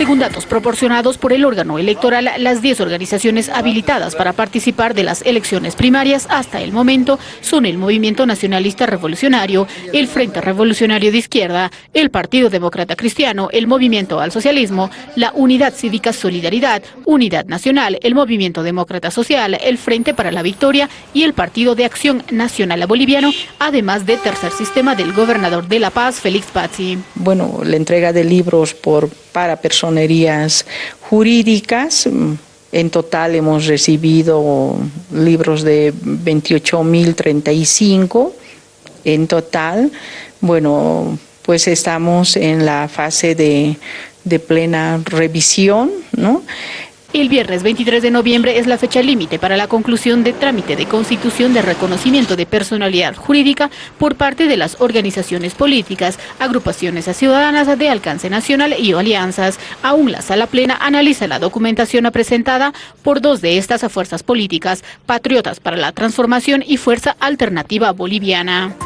Según datos proporcionados por el órgano electoral, las 10 organizaciones habilitadas para participar de las elecciones primarias hasta el momento son el Movimiento Nacionalista Revolucionario, el Frente Revolucionario de Izquierda, el Partido Demócrata Cristiano, el Movimiento al Socialismo, la Unidad Cívica Solidaridad, Unidad Nacional, el Movimiento Demócrata Social, el Frente para la Victoria y el Partido de Acción Nacional Boliviano, además de Tercer Sistema del gobernador de La Paz, Félix Pazzi. Bueno, la entrega de libros por, para personerías jurídicas, en total hemos recibido libros de 28.035 en total. Bueno, pues estamos en la fase de, de plena revisión, ¿no? El viernes 23 de noviembre es la fecha límite para la conclusión de trámite de constitución de reconocimiento de personalidad jurídica por parte de las organizaciones políticas, agrupaciones ciudadanas de alcance nacional y alianzas. Aún la sala plena analiza la documentación presentada por dos de estas fuerzas políticas, Patriotas para la Transformación y Fuerza Alternativa Boliviana.